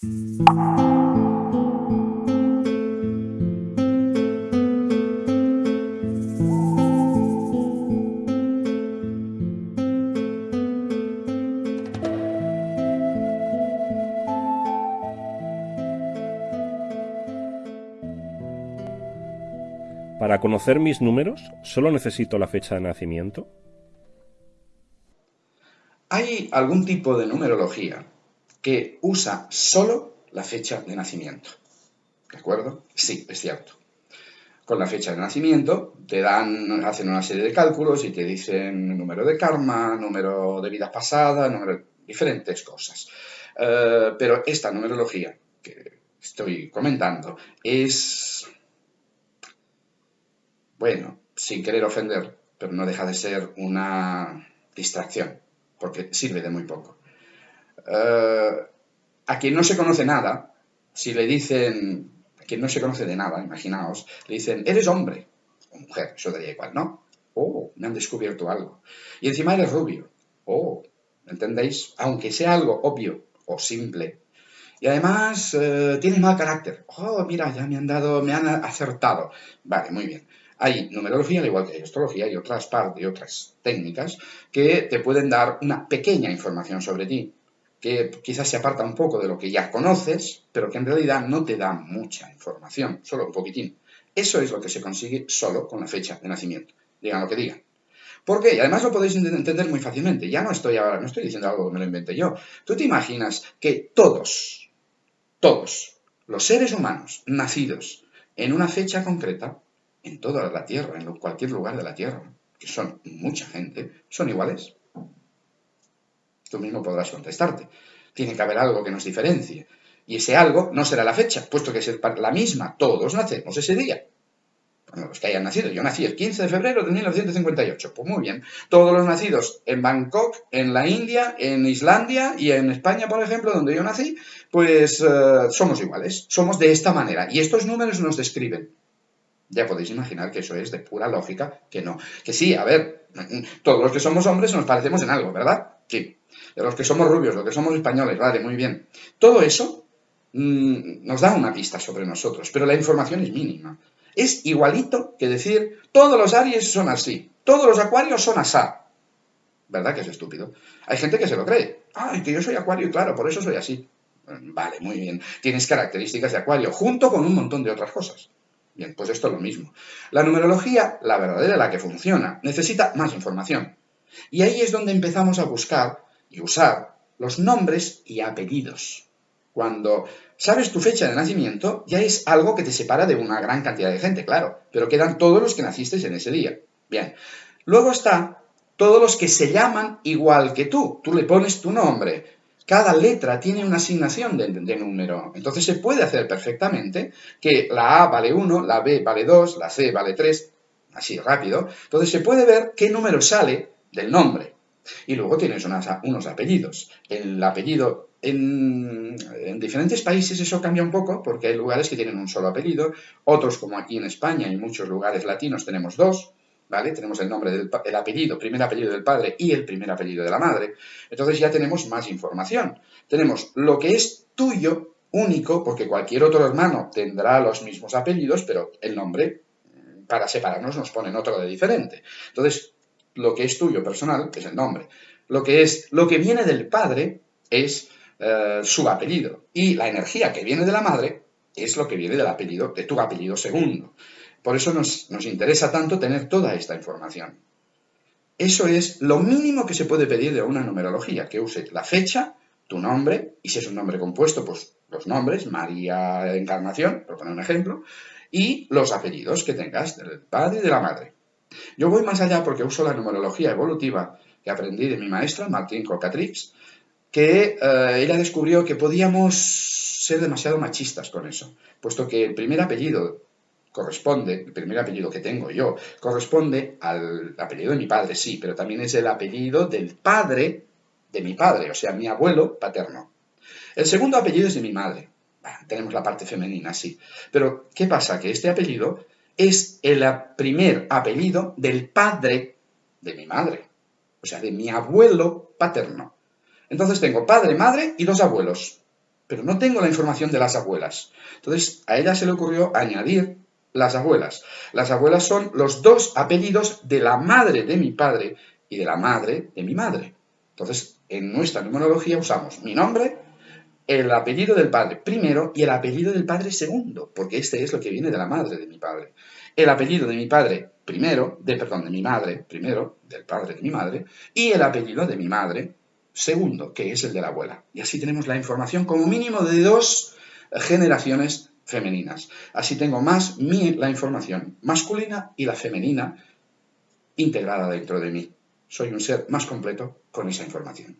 Para conocer mis números, ¿solo necesito la fecha de nacimiento? Hay algún tipo de numerología que usa solo la fecha de nacimiento. ¿De acuerdo? Sí, es cierto. Con la fecha de nacimiento te dan, hacen una serie de cálculos y te dicen número de karma, número de vida pasada, número, diferentes cosas. Eh, pero esta numerología que estoy comentando es bueno, sin querer ofender, pero no deja de ser una distracción, porque sirve de muy poco. Eh, a quien no se conoce nada, si le dicen, a quien no se conoce de nada, imaginaos, le dicen, eres hombre o mujer, eso daría igual, ¿no? Oh, me han descubierto algo. Y encima eres rubio. Oh, ¿entendéis? Aunque sea algo obvio o simple. Y además eh, tiene mal carácter. Oh, mira, ya me han dado, me han acertado. Vale, muy bien. Hay numerología, al igual que hay astrología y otras partes y otras técnicas que te pueden dar una pequeña información sobre ti, que quizás se aparta un poco de lo que ya conoces, pero que en realidad no te da mucha información, solo un poquitín. Eso es lo que se consigue solo con la fecha de nacimiento, digan lo que digan. ¿Por qué? Además lo podéis entender muy fácilmente. Ya no estoy ahora, no estoy diciendo algo que me lo inventé yo. Tú te imaginas que todos, todos los seres humanos nacidos en una fecha concreta en toda la Tierra, en cualquier lugar de la Tierra, que son mucha gente, son iguales. Tú mismo podrás contestarte. Tiene que haber algo que nos diferencie. Y ese algo no será la fecha, puesto que es la misma. Todos nacemos ese día. Bueno, los que hayan nacido. Yo nací el 15 de febrero de 1958. Pues muy bien. Todos los nacidos en Bangkok, en la India, en Islandia y en España, por ejemplo, donde yo nací, pues eh, somos iguales. Somos de esta manera. Y estos números nos describen. Ya podéis imaginar que eso es de pura lógica, que no. Que sí, a ver, todos los que somos hombres nos parecemos en algo, ¿verdad? Sí. De los que somos rubios, los que somos españoles, vale, muy bien. Todo eso mm, nos da una pista sobre nosotros, pero la información es mínima. Es igualito que decir, todos los Aries son así, todos los Acuarios son asá. ¿Verdad que es estúpido? Hay gente que se lo cree. Ay, que yo soy Acuario, claro, por eso soy así. Vale, muy bien. Tienes características de Acuario, junto con un montón de otras cosas. Bien, pues esto es lo mismo. La numerología, la verdadera, la que funciona, necesita más información. Y ahí es donde empezamos a buscar y usar los nombres y apellidos. Cuando sabes tu fecha de nacimiento, ya es algo que te separa de una gran cantidad de gente, claro, pero quedan todos los que naciste en ese día. Bien, luego está todos los que se llaman igual que tú. Tú le pones tu nombre, cada letra tiene una asignación de, número. Entonces se puede hacer perfectamente que la A vale 1, la B vale 2, la C vale 3, así rápido. Entonces se puede ver qué número sale del nombre. Y luego tienes unos apellidos. El apellido en, en, diferentes países eso cambia un poco porque hay lugares que tienen un solo apellido, otros como aquí en España y muchos lugares latinos tenemos dos. ¿vale? Tenemos el nombre del el apellido, primer apellido del padre y el primer apellido de la madre. Entonces ya tenemos más información. Tenemos lo que es tuyo, único, porque cualquier otro hermano tendrá los mismos apellidos, pero el nombre, para separarnos, nos ponen otro de diferente. Entonces, lo que es tuyo personal es el nombre. Lo que es, lo que viene del padre es eh, su apellido. Y la energía que viene de la madre es lo que viene del apellido, de tu apellido segundo. Por eso nos, interesa tanto tener toda esta información. Eso es lo mínimo que se puede pedir de una numerología, que use la fecha, tu nombre, y si es un nombre compuesto, pues los nombres, María Encarnación, por poner un ejemplo, y los apellidos que tengas del padre y de la madre. Yo voy más allá porque uso la numerología evolutiva que aprendí de mi maestra, Martín Cocatrix, que eh, ella descubrió que podíamos ser demasiado machistas con eso, puesto que el primer apellido corresponde, el primer apellido que tengo yo, corresponde al apellido de mi padre, sí, pero también es el apellido del padre de mi padre, o sea, mi abuelo paterno. El segundo apellido es de mi madre. tenemos la parte femenina, sí. Pero, ¿qué pasa? Que este apellido es el primer apellido del padre de mi madre, o sea, de mi abuelo paterno. Entonces tengo padre, madre y dos abuelos. pero no tengo la información de las abuelas. Entonces, a ella se le ocurrió añadir las abuelas. Las abuelas son los dos apellidos de la madre de mi padre y de la madre de mi madre. Entonces, en nuestra numerología usamos mi nombre, el apellido del padre primero y el apellido del padre segundo, porque este es lo que viene de la madre de mi padre. El apellido de mi padre primero, de, perdón, de mi madre primero, del padre de mi madre, y el apellido de mi madre segundo, que es el de la abuela. Y así tenemos la información como mínimo de dos generaciones femeninas. Así tengo más la información masculina y la femenina integrada dentro de mí. Soy un ser más completo con esa información.